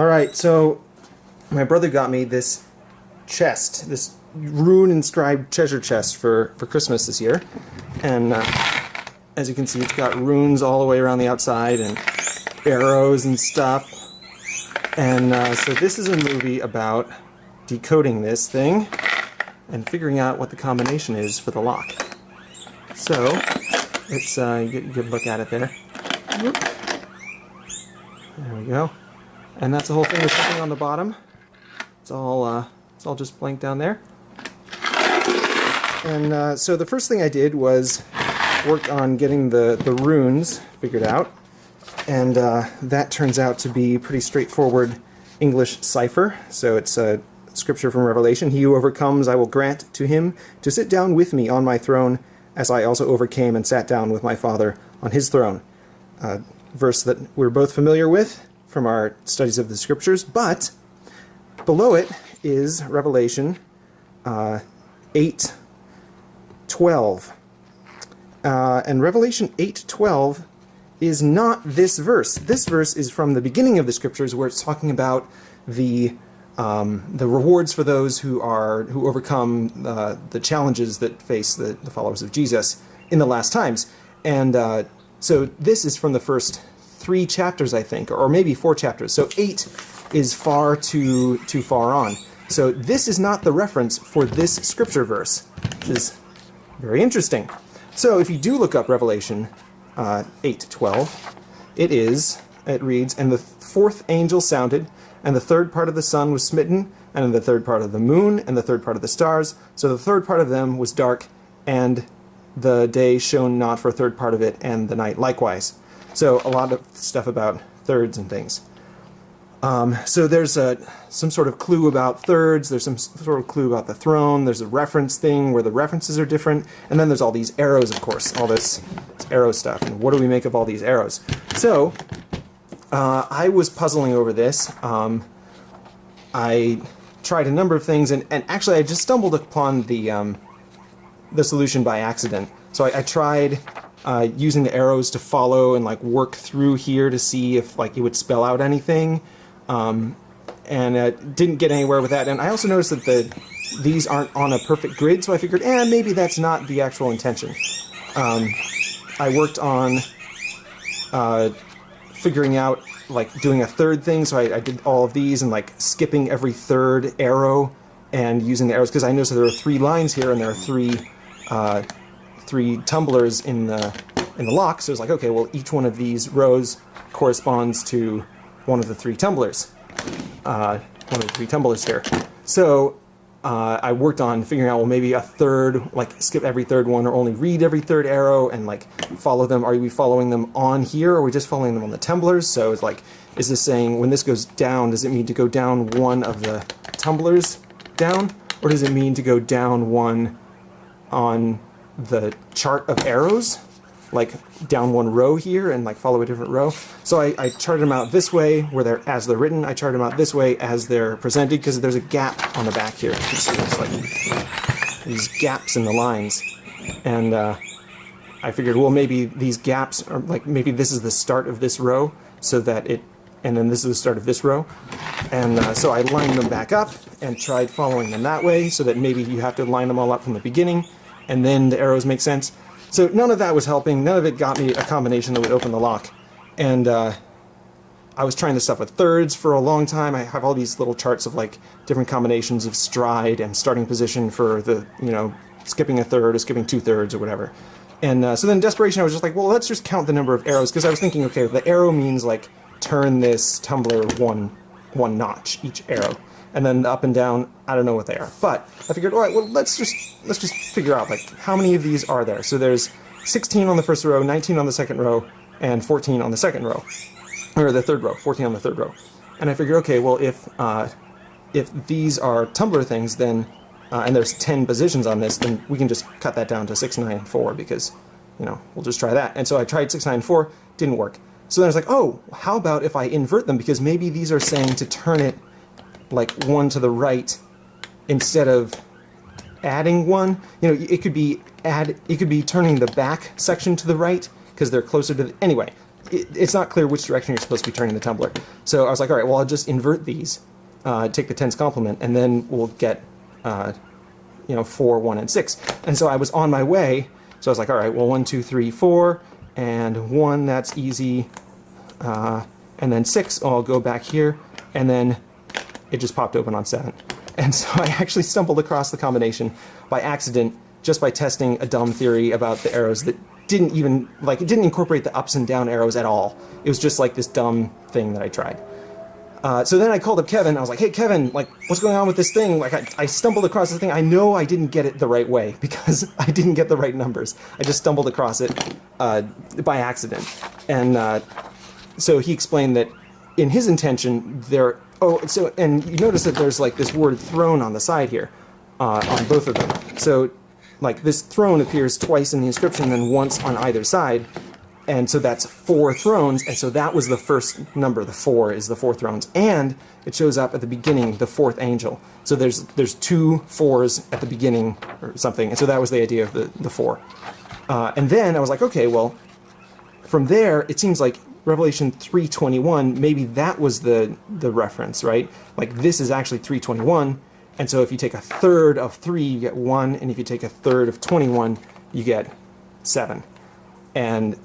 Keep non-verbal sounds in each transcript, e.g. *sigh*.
Alright, so my brother got me this chest, this rune inscribed treasure chest for, for Christmas this year. And uh, as you can see, it's got runes all the way around the outside and arrows and stuff. And uh, so this is a movie about decoding this thing and figuring out what the combination is for the lock. So, it's, uh, you get a good look at it there. There we go. And that's the whole thing. On the bottom. It's all, uh, it's all just blank down there. And uh, so the first thing I did was work on getting the, the runes figured out. And uh, that turns out to be pretty straightforward English cipher. So it's a scripture from Revelation. He who overcomes, I will grant to him to sit down with me on my throne, as I also overcame and sat down with my Father on his throne. A verse that we're both familiar with from our studies of the scriptures, but below it is Revelation uh, 8 12. Uh, and Revelation 8:12 is not this verse. This verse is from the beginning of the scriptures where it's talking about the um, the rewards for those who are who overcome uh, the challenges that face the, the, followers of Jesus in the last times. And uh, so this is from the first three chapters, I think, or maybe four chapters. So eight is far too too far on. So this is not the reference for this scripture verse, which is very interesting. So if you do look up Revelation uh, 8:12, it is it reads, "And the fourth angel sounded, and the third part of the sun was smitten, and the third part of the moon, and the third part of the stars. So the third part of them was dark, and the day shone not for a third part of it, and the night likewise." So a lot of stuff about thirds and things. Um, so there's a, some sort of clue about thirds, there's some sort of clue about the throne, there's a reference thing where the references are different, and then there's all these arrows, of course, all this, this arrow stuff, and what do we make of all these arrows? So, uh, I was puzzling over this. Um, I tried a number of things, and, and actually I just stumbled upon the, um, the solution by accident. So I, I tried uh, using the arrows to follow and like work through here to see if like it would spell out anything. Um, and uh, didn't get anywhere with that. And I also noticed that the these aren't on a perfect grid, so I figured, eh, maybe that's not the actual intention. Um, I worked on uh, figuring out, like, doing a third thing, so I, I, did all of these and, like, skipping every third arrow and using the arrows, because I noticed there are three lines here and there are three, uh, three tumblers in the, in the lock, so it's like, okay, well, each one of these rows corresponds to one of the three tumblers. Uh, one of the three tumblers here. So uh, I worked on figuring out, well, maybe a third, like skip every third one or only read every third arrow and like follow them. Are we following them on here or are we just following them on the tumblers? So it's like, is this saying when this goes down, does it mean to go down one of the tumblers down? Or does it mean to go down one on the chart of arrows? like down one row here and like follow a different row. So I, I charted them out this way where they're as they're written. I charted them out this way as they're presented because there's a gap on the back here. You can see there's like these gaps in the lines. And uh, I figured, well, maybe these gaps are like maybe this is the start of this row so that it, and then this is the start of this row. And uh, so I lined them back up and tried following them that way so that maybe you have to line them all up from the beginning and then the arrows make sense. So none of that was helping. None of it got me a combination that would open the lock. And uh, I was trying this stuff with thirds for a long time. I have all these little charts of like different combinations of stride and starting position for the, you know, skipping a third or skipping two thirds or whatever. And uh, so then desperation, I was just like, well, let's just count the number of arrows because I was thinking, okay, the arrow means like turn this tumbler one one notch each arrow and then up and down, I don't know what they are. But I figured, all right, well, let's just let's just figure out like how many of these are there. So there's 16 on the first row, 19 on the second row, and 14 on the second row, or the third row, 14 on the third row. And I figured, okay, well, if uh, if these are tumbler things, then uh, and there's 10 positions on this, then we can just cut that down to 6, 9, 4 because, you know, we'll just try that. And so I tried 6, 9, 4, didn't work. So then I was like, oh, how about if I invert them? Because maybe these are saying to turn it like one to the right instead of adding one. You know, it could be add. It could be turning the back section to the right because they're closer to. The, anyway, it, it's not clear which direction you're supposed to be turning the tumbler. So I was like, all right, well, I'll just invert these, uh, take the tens complement, and then we'll get, uh, you know, four, one, and six. And so I was on my way. So I was like, all right, well, one, two, three, four, and one, that's easy. Uh, and then six. I'll go back here, and then it just popped open on seven. And so I actually stumbled across the combination by accident just by testing a dumb theory about the arrows that didn't even, like, it didn't incorporate the ups and down arrows at all. It was just like this dumb thing that I tried. Uh, so then I called up Kevin. I was like, "Hey, Kevin, like, what's going on with this thing? Like, I, I stumbled across this thing. I know I didn't get it the right way *laughs* because I didn't get the right numbers. I just stumbled across it uh, by accident." And uh, so he explained that in his intention, there. Oh, so and you notice that there's like this word "throne" on the side here, uh, on both of them. So, like this throne appears twice in the inscription, and then once on either side and so that's four thrones, and so that was the first number. The four is the four thrones, and it shows up at the beginning, the fourth angel. So there's there's two fours at the beginning or something, and so that was the idea of the the four. Uh, and then I was like, okay, well, from there it seems like Revelation 3:21, maybe that was the the reference, right? Like this is actually 321, and so if you take a third of three, you get one, and if you take a third of 21, you get seven. And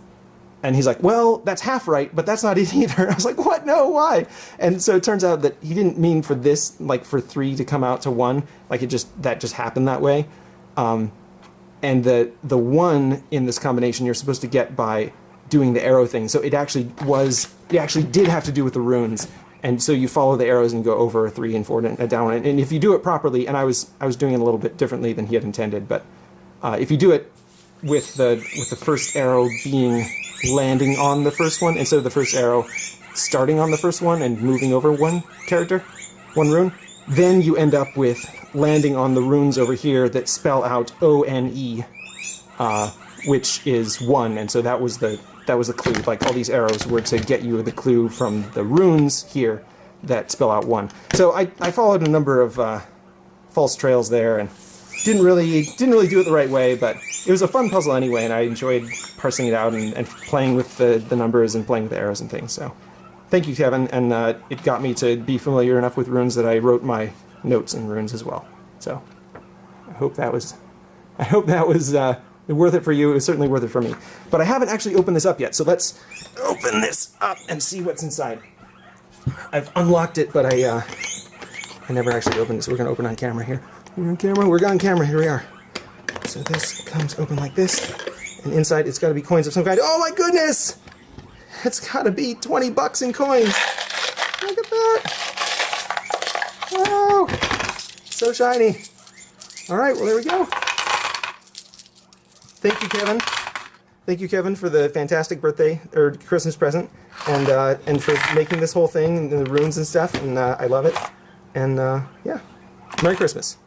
and he's like, well, that's half right, but that's not *laughs* it either. I was like, what? No, why? And so it turns out that he didn't mean for this, like for three to come out to one. Like it just, that just happened that way. Um, and the, the one in this combination you're supposed to get by doing the arrow thing. So it actually was, it actually did have to do with the runes. And so you follow the arrows and go over a three and four and down. And if you do it properly, and I was, I was doing it a little bit differently than he had intended, but uh, if you do it with the, with the first arrow being landing on the first one instead of the first arrow starting on the first one and moving over one character, one rune, then you end up with landing on the runes over here that spell out O-N-E, uh, which is one, and so that was the that was the clue. Like all these arrows were to get you the clue from the runes here that spell out one. So I, I followed a number of uh, false trails there and didn't really didn't really do it the right way, but it was a fun puzzle anyway, and I enjoyed parsing it out and, and playing with the, the numbers and playing with the arrows and things. So, thank you, Kevin, and uh, it got me to be familiar enough with runes that I wrote my notes in runes as well. So, I hope that was I hope that was uh, worth it for you. It was certainly worth it for me. But I haven't actually opened this up yet, so let's open this up and see what's inside. I've unlocked it, but I uh, I never actually opened it, so we're gonna open on camera here. We're on camera. We're on camera. Here we are. So this comes open like this, and inside it's got to be coins of some kind. Oh my goodness! It's got to be 20 bucks in coins. Look at that! Wow! So shiny. All right, well there we go. Thank you, Kevin. Thank you, Kevin, for the fantastic birthday or Christmas present, and uh, and for making this whole thing and the runes and stuff. And uh, I love it. And uh, yeah, Merry Christmas.